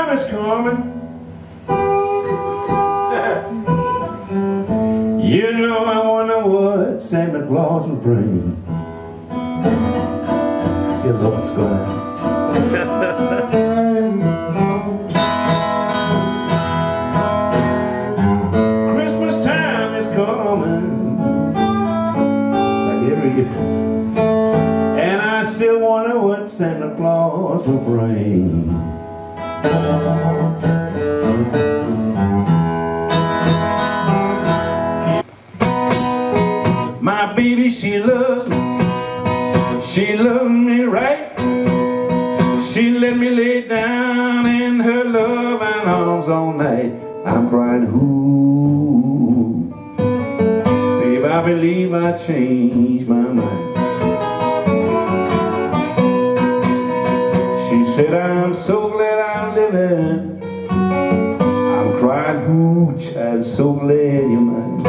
time is coming. you know I wonder what Santa Claus will bring. Your love is Christmas time is coming, like every year. and I still wonder what Santa Claus will bring. My baby, she loves me. She loves me right. She let me lay down in her loving arms all night. I'm crying, who? Babe, I believe I changed my mind. She said, I'm so glad. I'm crying, ooh, child, so glad you're mine.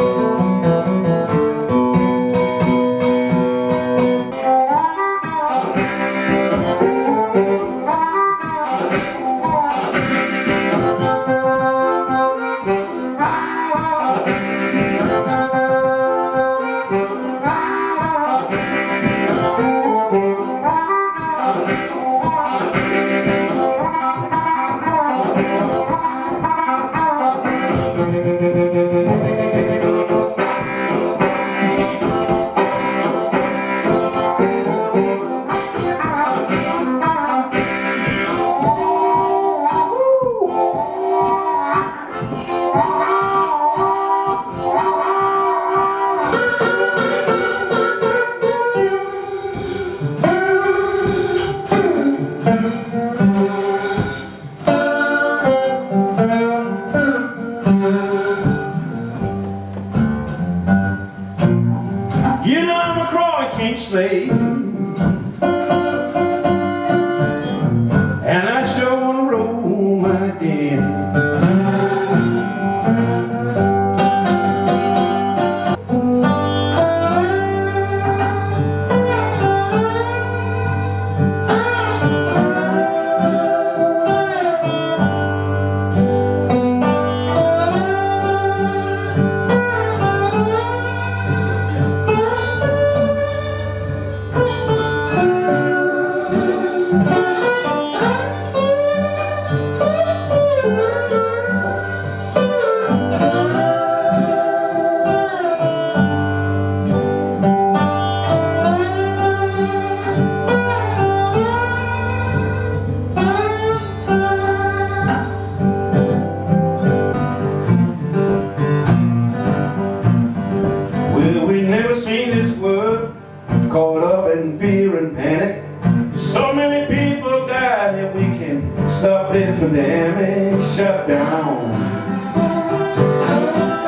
And. So many people die that we can stop this pandemic shutdown.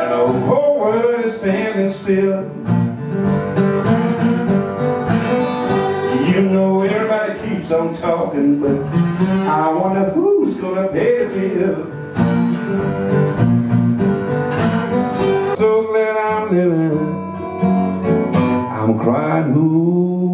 And the whole world is standing still. You know everybody keeps on talking, but I wonder who's gonna pay the bill. So glad I'm living. I'm crying, ooh,